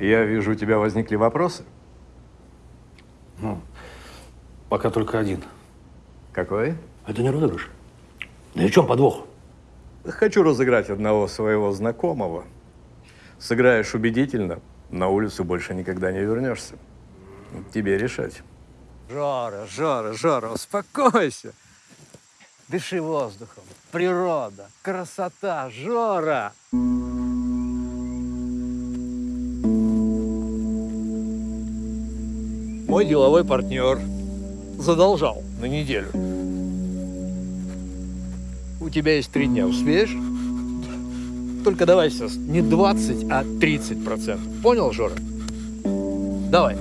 Я вижу, у тебя возникли вопросы. Ну, пока только один. Какой? Это не розыгрыш. Да и в чем подвох? Хочу разыграть одного своего знакомого. Сыграешь убедительно, на улицу больше никогда не вернешься. Тебе решать. Жора, Жора, Жора, успокойся. Дыши воздухом. Природа, красота, Жора. Мой деловой партнер задолжал на неделю. У тебя есть три дня, успеешь? Только давай сейчас не 20, а 30 процентов. Понял, Жора? Давай.